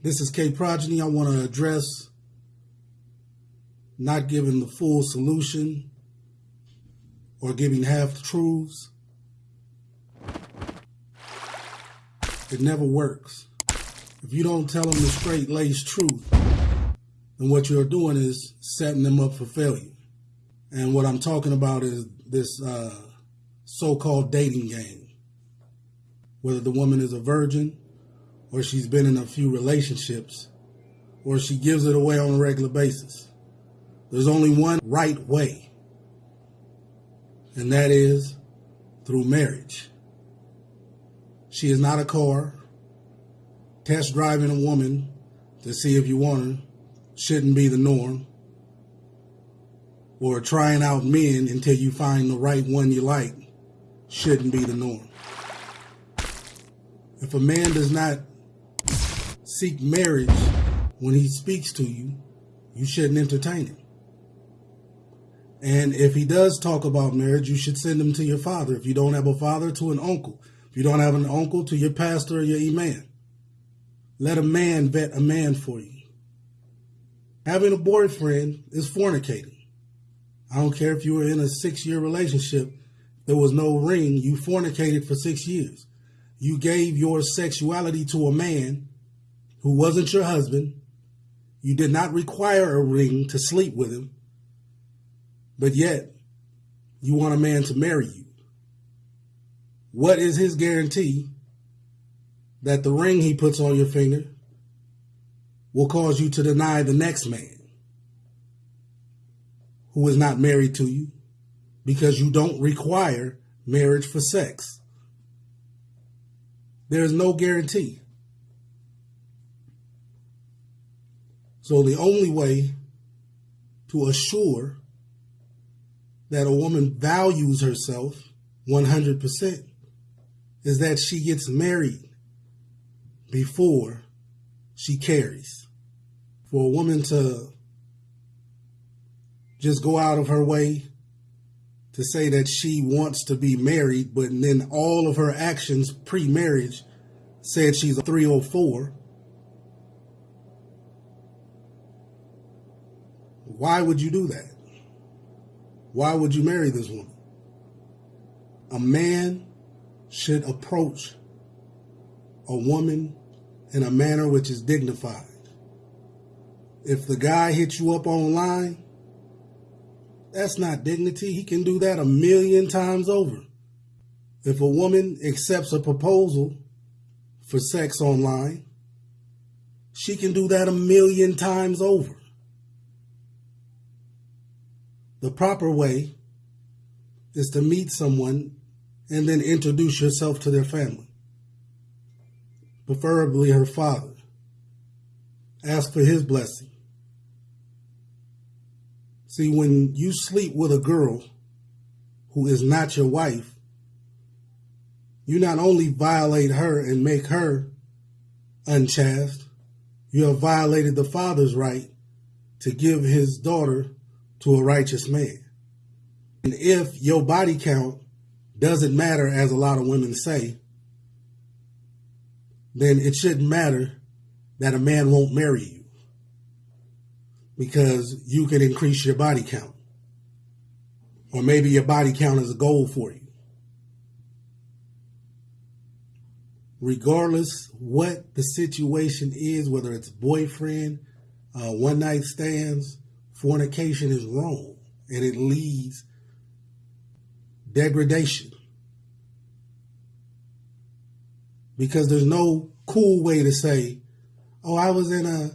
This is K Progeny. I want to address not giving the full solution or giving half truths. It never works. If you don't tell them the straight laced truth, then what you're doing is setting them up for failure. And what I'm talking about is this uh, so called dating game. Whether the woman is a virgin or she's been in a few relationships, or she gives it away on a regular basis. There's only one right way, and that is through marriage. She is not a car. Test driving a woman to see if you want her shouldn't be the norm. Or trying out men until you find the right one you like shouldn't be the norm. If a man does not seek marriage when he speaks to you, you shouldn't entertain him. And if he does talk about marriage, you should send him to your father. If you don't have a father, to an uncle. If you don't have an uncle, to your pastor or your imam. Let a man vet a man for you. Having a boyfriend is fornicating. I don't care if you were in a six year relationship, there was no ring, you fornicated for six years. You gave your sexuality to a man who wasn't your husband. You did not require a ring to sleep with him, but yet you want a man to marry you. What is his guarantee that the ring he puts on your finger will cause you to deny the next man who is not married to you because you don't require marriage for sex? There is no guarantee. So the only way to assure that a woman values herself 100% is that she gets married before she carries. For a woman to just go out of her way to say that she wants to be married, but then all of her actions pre marriage said she's a 304 Why would you do that? Why would you marry this woman? A man should approach a woman in a manner which is dignified. If the guy hits you up online, that's not dignity. He can do that a million times over. If a woman accepts a proposal for sex online, she can do that a million times over. The proper way is to meet someone and then introduce yourself to their family, preferably her father. Ask for his blessing. See, when you sleep with a girl who is not your wife, you not only violate her and make her unchaste, you have violated the father's right to give his daughter to a righteous man. And if your body count doesn't matter, as a lot of women say, then it shouldn't matter that a man won't marry you because you can increase your body count. Or maybe your body count is a goal for you. Regardless what the situation is, whether it's boyfriend, uh, one night stands, fornication is wrong and it leads degradation. Because there's no cool way to say, oh, I was in a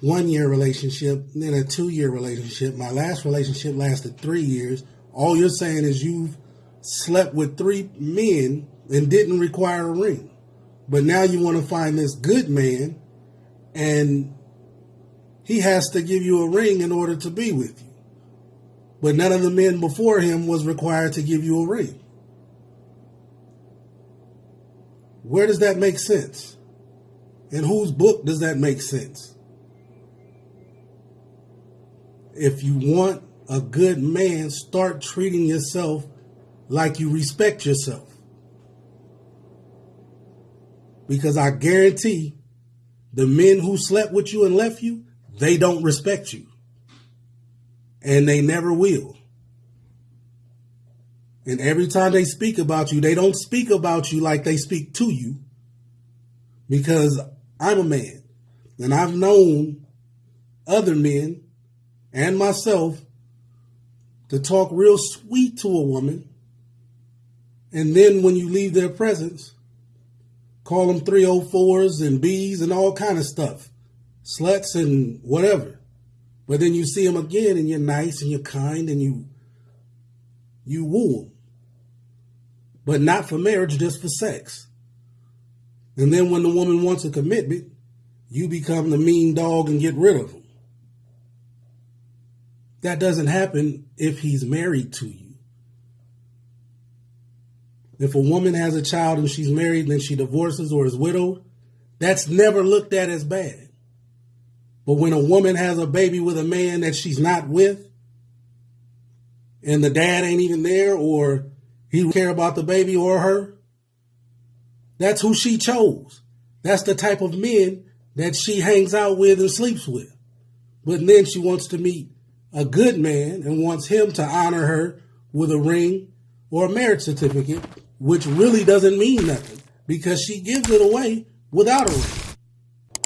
one year relationship, then a two year relationship. My last relationship lasted three years. All you're saying is you've slept with three men and didn't require a ring. But now you want to find this good man and he has to give you a ring in order to be with you. But none of the men before him was required to give you a ring. Where does that make sense? In whose book does that make sense? If you want a good man, start treating yourself like you respect yourself. Because I guarantee the men who slept with you and left you, they don't respect you. And they never will. And every time they speak about you, they don't speak about you like they speak to you. Because I'm a man. And I've known other men and myself to talk real sweet to a woman. And then when you leave their presence, call them 304s and Bs and all kind of stuff, sluts and whatever. But then you see them again and you're nice and you're kind and you you woo them. But not for marriage, just for sex. And then when the woman wants a commitment, you become the mean dog and get rid of them. That doesn't happen if he's married to you. If a woman has a child and she's married then she divorces or is widowed, that's never looked at as bad. But when a woman has a baby with a man that she's not with, and the dad ain't even there, or he care about the baby or her, that's who she chose. That's the type of men that she hangs out with and sleeps with. But then she wants to meet a good man and wants him to honor her with a ring or a marriage certificate, which really doesn't mean nothing because she gives it away without a ring.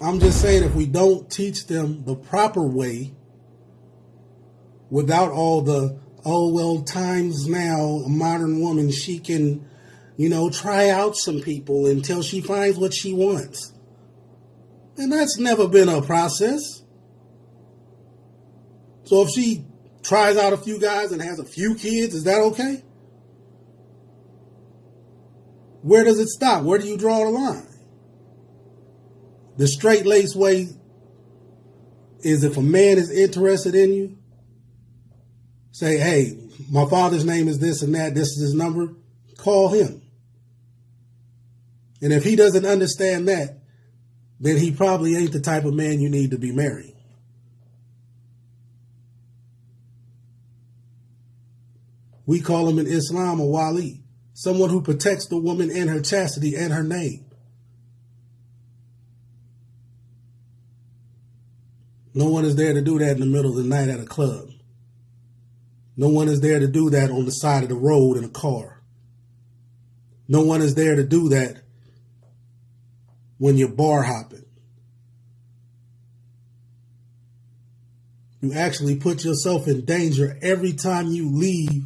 I'm just saying if we don't teach them the proper way without all the, oh, well, times now, a modern woman, she can, you know, try out some people until she finds what she wants. And that's never been a process. So if she tries out a few guys and has a few kids, is that okay? Where does it stop? Where do you draw the line? The straight lace way is if a man is interested in you, say, hey, my father's name is this and that, this is his number, call him. And if he doesn't understand that, then he probably ain't the type of man you need to be marrying. We call him in Islam a wali, someone who protects the woman and her chastity and her name. No one is there to do that in the middle of the night at a club. No one is there to do that on the side of the road in a car. No one is there to do that when you're bar hopping. You actually put yourself in danger every time you leave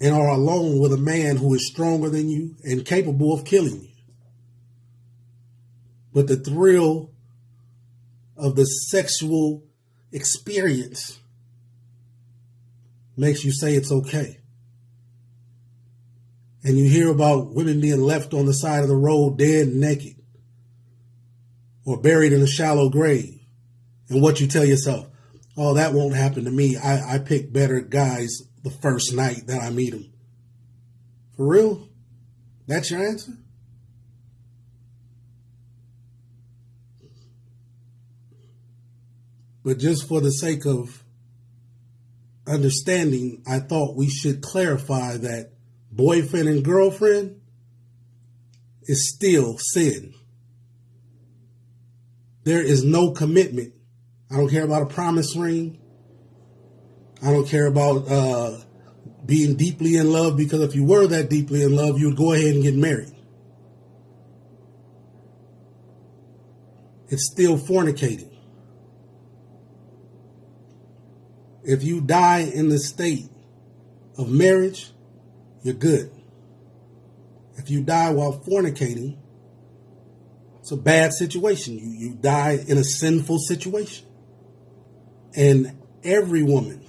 and are alone with a man who is stronger than you and capable of killing you. But the thrill of the sexual experience makes you say it's okay. And you hear about women being left on the side of the road dead naked or buried in a shallow grave. And what you tell yourself, oh, that won't happen to me. I, I pick better guys the first night that I meet them. For real? That's your answer? But just for the sake of understanding, I thought we should clarify that boyfriend and girlfriend is still sin. There is no commitment. I don't care about a promise ring. I don't care about uh, being deeply in love because if you were that deeply in love, you would go ahead and get married. It's still fornicating. If you die in the state of marriage, you're good. If you die while fornicating, it's a bad situation. You, you die in a sinful situation. And every woman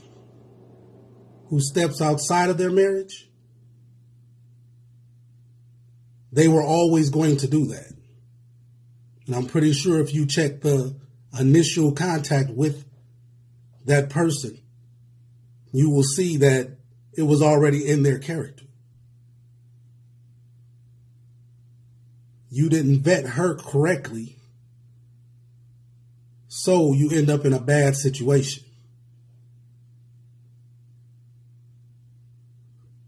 who steps outside of their marriage, they were always going to do that. And I'm pretty sure if you check the initial contact with that person, you will see that it was already in their character. You didn't vet her correctly, so you end up in a bad situation.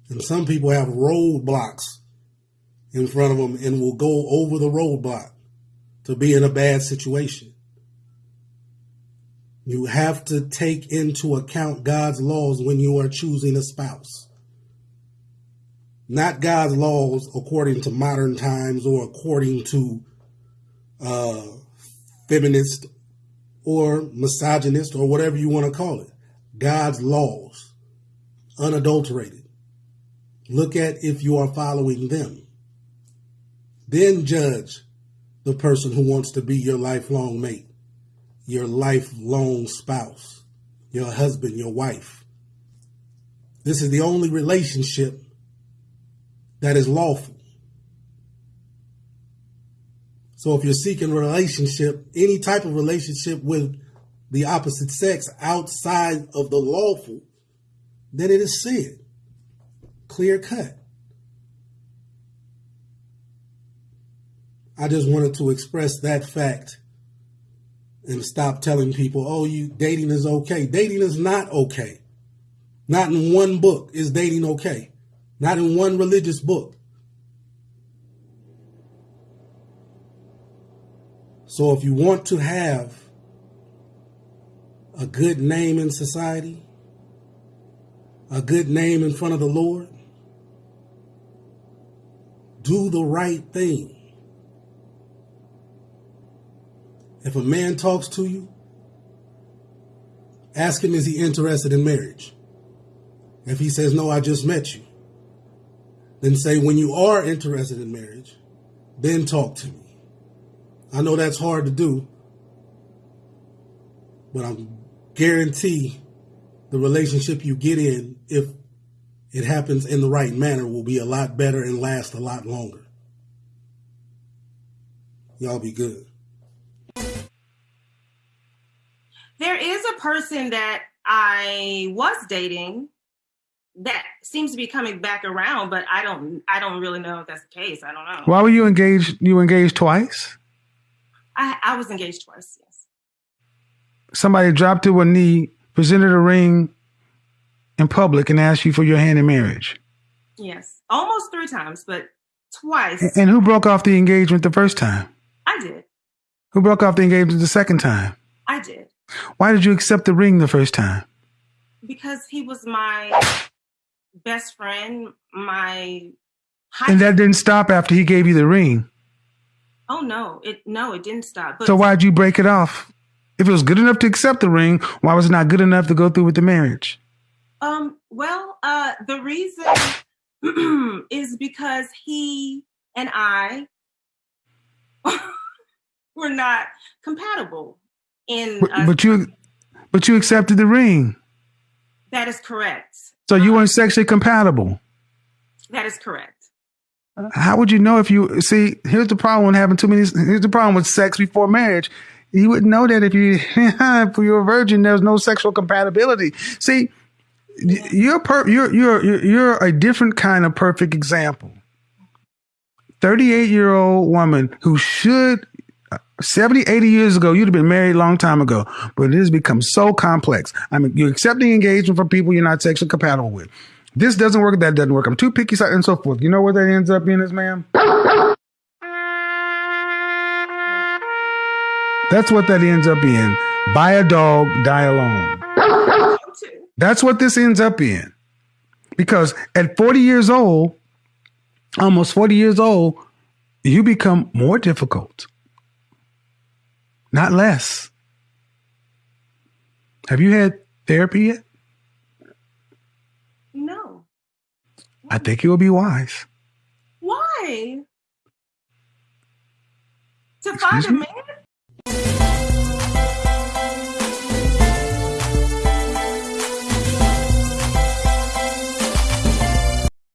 And some people have roadblocks in front of them and will go over the roadblock to be in a bad situation. You have to take into account God's laws when you are choosing a spouse. Not God's laws according to modern times or according to uh, feminist or misogynist or whatever you want to call it. God's laws, unadulterated. Look at if you are following them. Then judge the person who wants to be your lifelong mate your lifelong spouse, your husband, your wife. This is the only relationship that is lawful. So if you're seeking relationship, any type of relationship with the opposite sex outside of the lawful, then it is sin. Clear cut. I just wanted to express that fact and stop telling people, oh, you dating is okay. Dating is not okay. Not in one book is dating okay. Not in one religious book. So if you want to have a good name in society, a good name in front of the Lord, do the right thing. If a man talks to you, ask him, is he interested in marriage? If he says, no, I just met you, then say, when you are interested in marriage, then talk to me. I know that's hard to do, but I guarantee the relationship you get in, if it happens in the right manner, will be a lot better and last a lot longer. Y'all be good. There is a person that I was dating that seems to be coming back around, but I don't I don't really know if that's the case. I don't know. Why were you engaged? You engaged twice? I, I was engaged twice, yes. Somebody dropped to a knee, presented a ring in public, and asked you for your hand in marriage. Yes. Almost three times, but twice. And who broke off the engagement the first time? I did. Who broke off the engagement the second time? I did. Why did you accept the ring the first time? Because he was my best friend, my And that didn't stop after he gave you the ring. Oh no, it no, it didn't stop. But so why'd you break it off? If it was good enough to accept the ring, why was it not good enough to go through with the marriage? Um, well, uh the reason is because he and I were not compatible in but, but you but you accepted the ring. That is correct. So you weren't sexually compatible. That is correct. How would you know if you see? Here's the problem with having too many. Here's the problem with sex before marriage. You wouldn't know that if you if you were a virgin, there's no sexual compatibility. See, you're per, you're you're you're a different kind of perfect example. 38 year old woman who should 70, 80 years ago, you'd have been married a long time ago, but it has become so complex. I mean, you're accepting engagement from people you're not sexually compatible with. This doesn't work, that doesn't work. I'm too picky, and so forth. You know what that ends up being, is, man? That's what that ends up being. Buy a dog, die alone. That's what this ends up in. Because at 40 years old, almost 40 years old, you become more difficult not less. Have you had therapy yet? No. I think it would be wise. Why? To Excuse find a me?